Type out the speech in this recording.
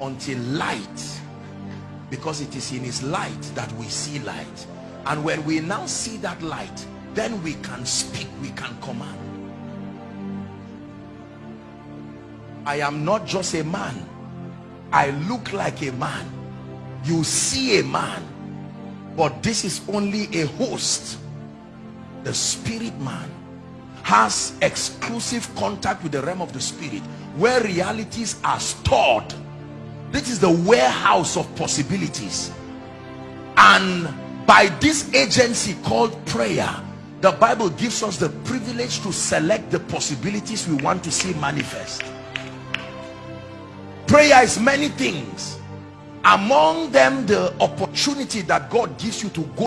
until light because it is in his light that we see light. And when we now see that light then we can speak we can command. I am not just a man. I look like a man. You see a man. But this is only a host. The spirit man has exclusive contact with the realm of the spirit where realities are stored this is the warehouse of possibilities. And by this agency called prayer the bible gives us the privilege to select the possibilities we want to see manifest. Prayer is many things. Among them the opportunity that god gives you to go